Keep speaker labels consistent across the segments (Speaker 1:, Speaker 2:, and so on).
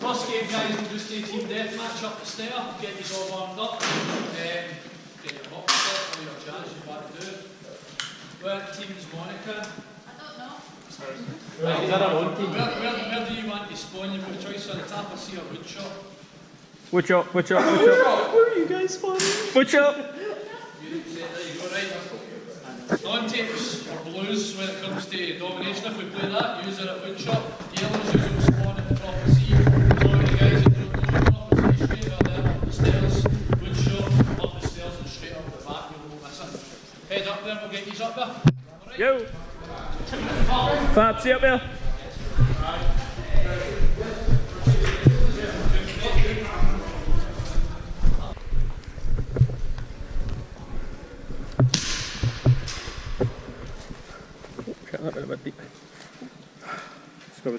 Speaker 1: First game, guys, we'll just do team deathmatch up the stair, get you all warmed up. Um, get your box set, all your chance you've got to do. What team is Monica?
Speaker 2: Is that our own team?
Speaker 1: Where, where, where do you want to spawn? You've got a choice on the top of sea or wood shop.
Speaker 3: Watch out, watch out, watch out.
Speaker 2: Where are you guys spawning?
Speaker 3: Watch out.
Speaker 1: You set there you go, right. Non-tapes or blues when it comes to domination. If we play that, use it at wood shop. Yellows use it spawn at the top of sea. So you guys that don't know, top of sea, straight out there, up the stairs, wood shop, up the stairs and straight up the back, you won't miss it. Head up there, we'll get you up there. Alright?
Speaker 3: Yo. Fab, see up there.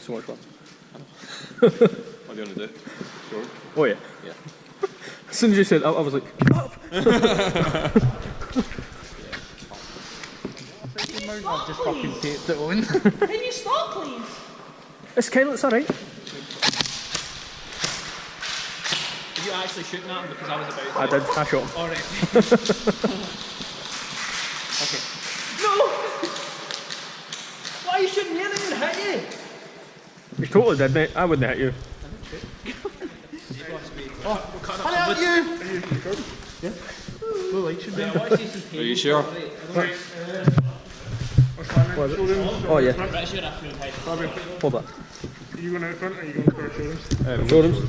Speaker 3: So much fun.
Speaker 2: What do you want to do? Sure.
Speaker 3: Oh yeah.
Speaker 2: Yeah.
Speaker 3: As soon as you said that, I was like, up.
Speaker 4: I've just fucking taped it on.
Speaker 5: Can you stop, please?
Speaker 3: It's kind of, it's alright.
Speaker 4: Are you actually shooting at him because I was about to?
Speaker 3: I did, I shot him.
Speaker 4: Alright. okay.
Speaker 3: No! Why are you shooting me? I didn't even hit you. You totally did, mate. I wouldn't hit you.
Speaker 4: How about you? Yeah. Blue light should be on.
Speaker 2: Are you sure?
Speaker 3: Was it? Oh yeah.
Speaker 4: You're after him,
Speaker 3: Hold that.
Speaker 6: Are you going out front or are you going for shoulders?
Speaker 3: Um, showrooms.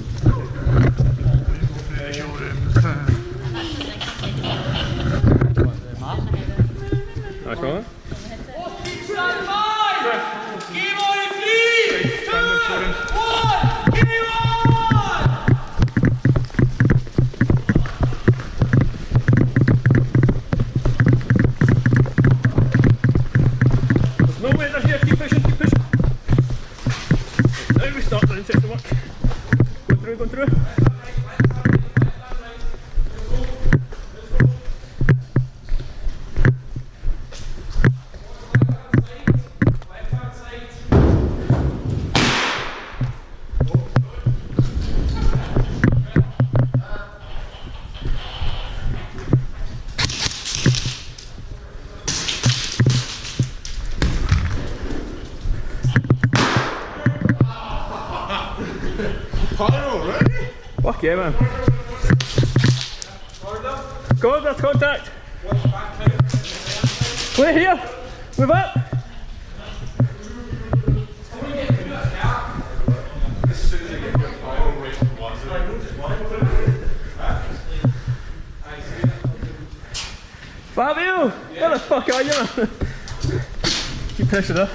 Speaker 3: Nice one. Yeah, man. Go, that's contact. Play here. Move up. Fabio! Where the fuck are you, man? Keep pushing there.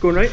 Speaker 3: Going right.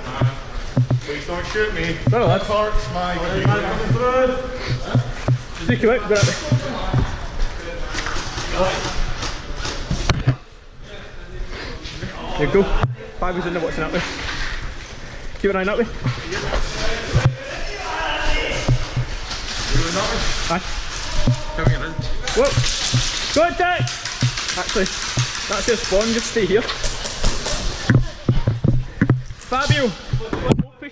Speaker 6: Don't shoot me.
Speaker 3: No, that's
Speaker 6: Clark's my
Speaker 3: Just come out, go that way. There you go. Five is in there, watching that way. Keep an eye that way. Aye.
Speaker 2: Coming around.
Speaker 3: Whoa! Contact! Actually, that's your spawn, just stay here. Fabio!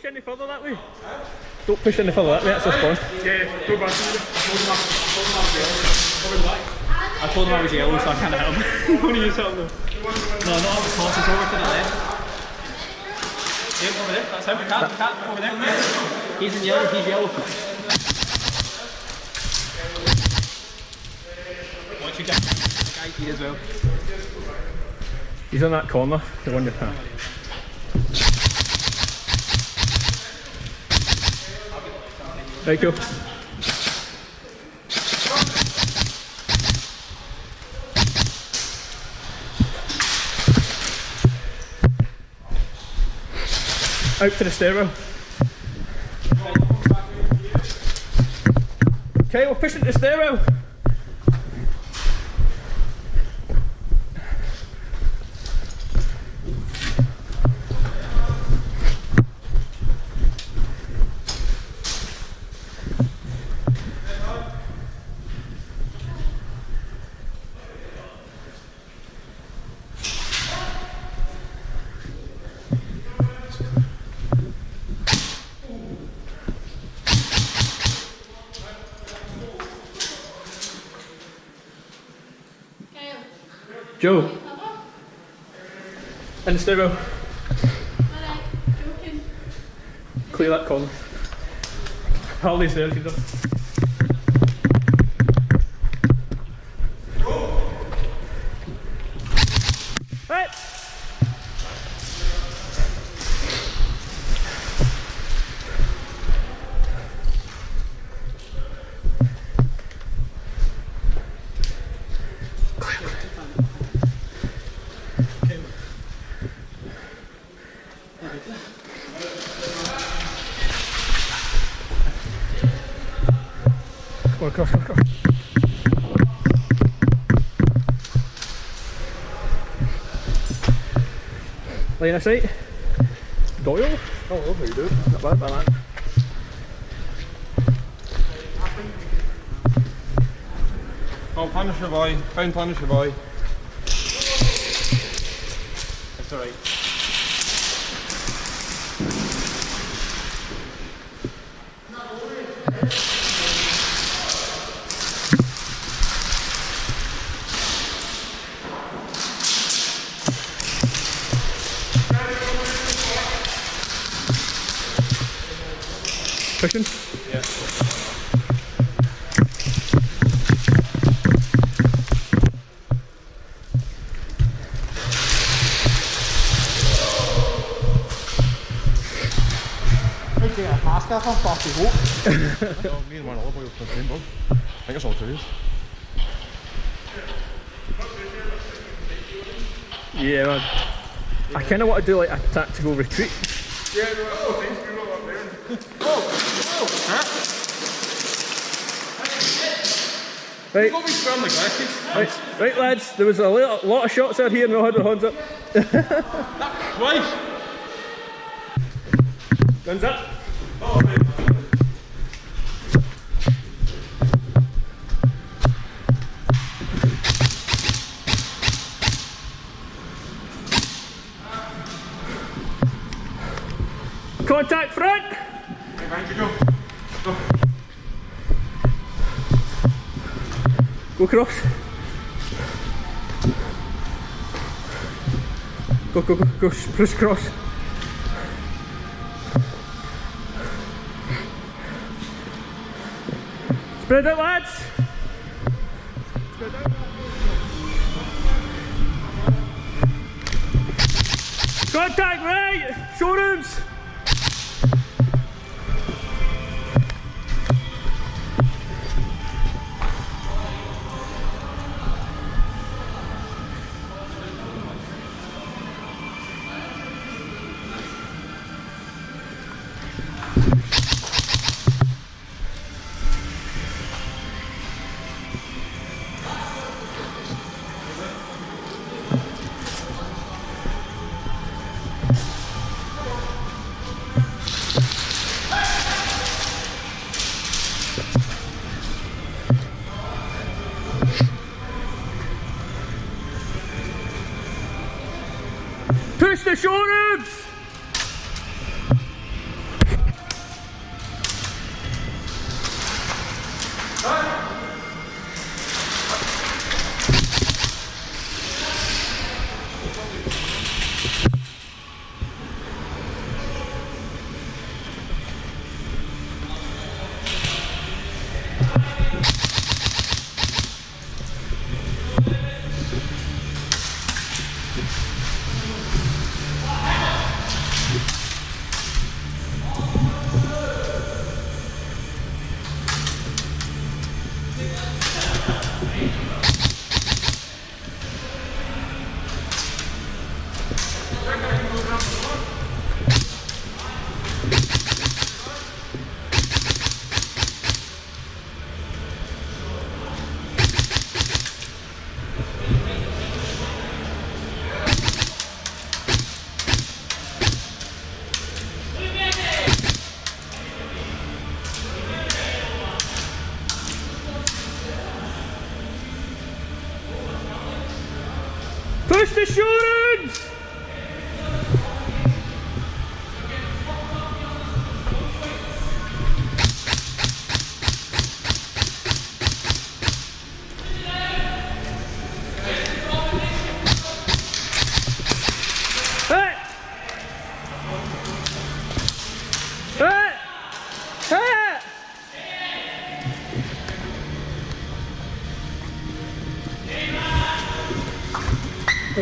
Speaker 3: Don't push any further that way. Don't push any further that way, that's your spawn.
Speaker 6: Yeah, go back.
Speaker 4: I told him I was yellow, so I can't hit him. what are you telling them? No, not on the toss, it's over to the left. Yep, over there, that's him. Cat, cat, over there. He's in yellow, he's yellow. Watch you guy. Guy here as well.
Speaker 3: He's in that corner, the one you're Thank you. Out to the stairwell. Okay, we're pushing to the stairwell. Joe, in the stairwell. Clear that corner. Harley's there, Come on, across. Line of sight. Doyle. Oh, how you doing? Not bad, man.
Speaker 2: Oh, Punisher boy. Found Punisher boy. That's alright.
Speaker 3: Pushing.
Speaker 2: Oh, me and one other boy was playing paintball. I think I saw two.
Speaker 3: Yeah, man. I kind of want to do like a tactical retreat.
Speaker 6: Yeah, there are four things you know up there.
Speaker 3: Right,
Speaker 2: Got me scrum
Speaker 3: right, right, lads. There was a lot, lot of shots out here, and we all had our hands up.
Speaker 2: Twice.
Speaker 3: Guns up. Contact front.
Speaker 6: Thank you, Joe.
Speaker 3: Go across. Go, go, go, go, push across. Spread out, lads. Spread out. Contact right, showrooms.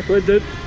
Speaker 3: Good,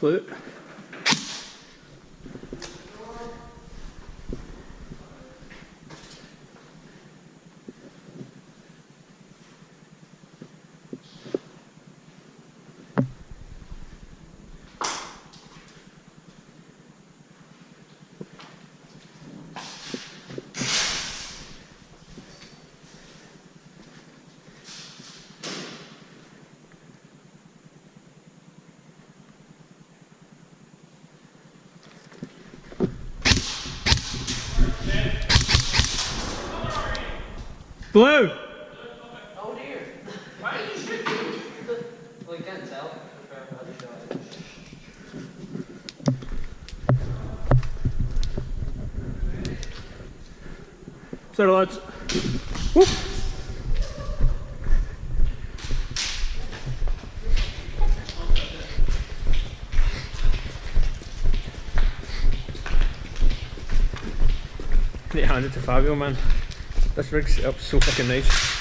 Speaker 3: dude. Blue!
Speaker 4: Oh dear. Well, you can't tell.
Speaker 3: Sorry, lads. Woo. Yeah, hand it to Fabio, man. This rig's up so fucking nice.